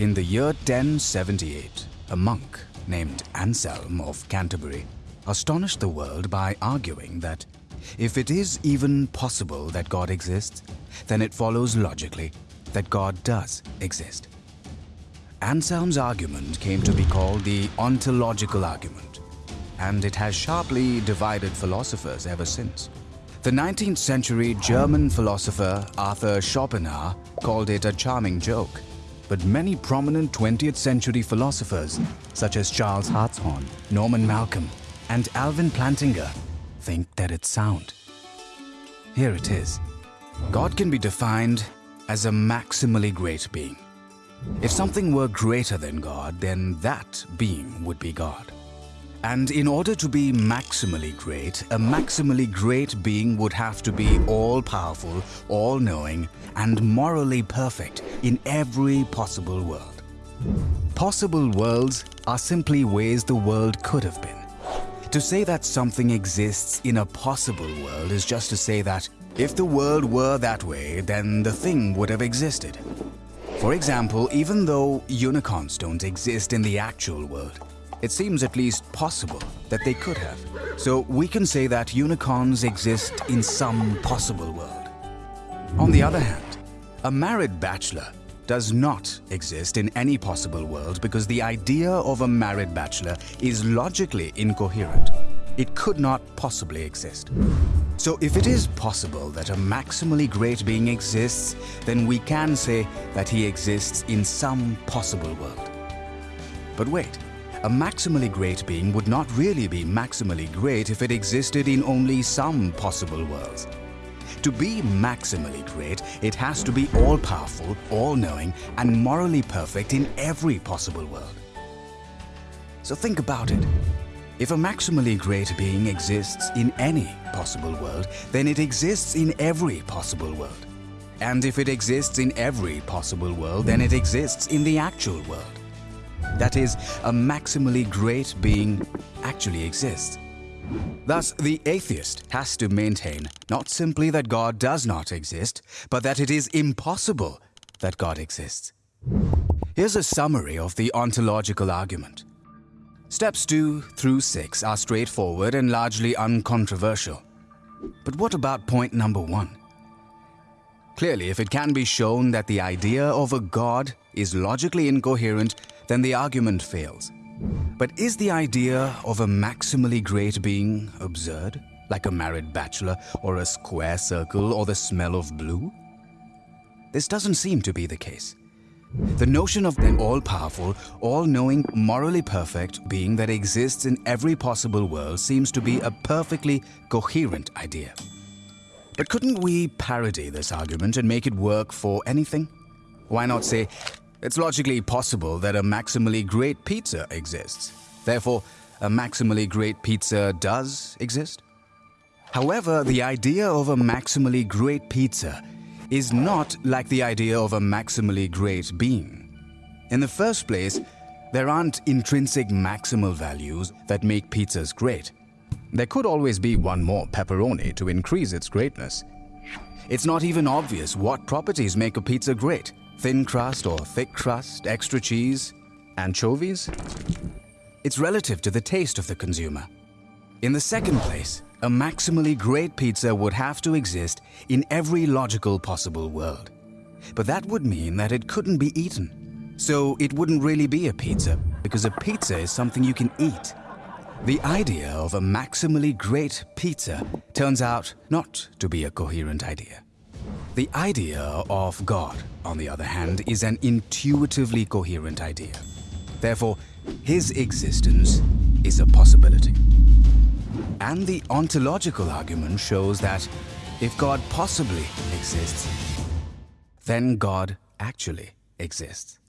In the year 1078, a monk named Anselm of Canterbury astonished the world by arguing that if it is even possible that God exists, then it follows logically that God does exist. Anselm's argument came to be called the ontological argument, and it has sharply divided philosophers ever since. The 19th century German philosopher Arthur Schopenhauer called it a charming joke, but many prominent 20th century philosophers, such as Charles Hartshorne, Norman Malcolm, and Alvin Plantinga, think that it's sound. Here it is. God can be defined as a maximally great being. If something were greater than God, then that being would be God. And in order to be maximally great, a maximally great being would have to be all-powerful, all-knowing, and morally perfect in every possible world. Possible worlds are simply ways the world could have been. To say that something exists in a possible world is just to say that if the world were that way, then the thing would have existed. For example, even though unicorns don't exist in the actual world, it seems at least possible that they could have. So we can say that unicorns exist in some possible world. On the other hand, a married bachelor does not exist in any possible world because the idea of a married bachelor is logically incoherent. It could not possibly exist. So if it is possible that a maximally great being exists, then we can say that he exists in some possible world. But wait, a maximally great being would not really be maximally great if it existed in only some possible worlds. To be maximally great, it has to be all-powerful, all-knowing, and morally perfect in every possible world. So think about it. If a maximally great being exists in any possible world, then it exists in every possible world. And if it exists in every possible world, then it exists in the actual world. That is, a maximally great being actually exists. Thus, the atheist has to maintain not simply that God does not exist, but that it is impossible that God exists. Here's a summary of the ontological argument. Steps 2 through 6 are straightforward and largely uncontroversial. But what about point number 1? Clearly, if it can be shown that the idea of a God is logically incoherent, then the argument fails. But is the idea of a maximally great being absurd, like a married bachelor or a square circle or the smell of blue? This doesn't seem to be the case. The notion of an all-powerful, all-knowing, morally perfect being that exists in every possible world seems to be a perfectly coherent idea. But couldn't we parody this argument and make it work for anything? Why not say, it's logically possible that a maximally great pizza exists. Therefore, a maximally great pizza does exist. However, the idea of a maximally great pizza is not like the idea of a maximally great being. In the first place, there aren't intrinsic maximal values that make pizzas great. There could always be one more pepperoni to increase its greatness. It's not even obvious what properties make a pizza great thin crust or thick crust, extra cheese, anchovies? It's relative to the taste of the consumer. In the second place, a maximally great pizza would have to exist in every logical possible world. But that would mean that it couldn't be eaten. So it wouldn't really be a pizza, because a pizza is something you can eat. The idea of a maximally great pizza turns out not to be a coherent idea. The idea of God, on the other hand, is an intuitively coherent idea. Therefore, his existence is a possibility. And the ontological argument shows that if God possibly exists, then God actually exists.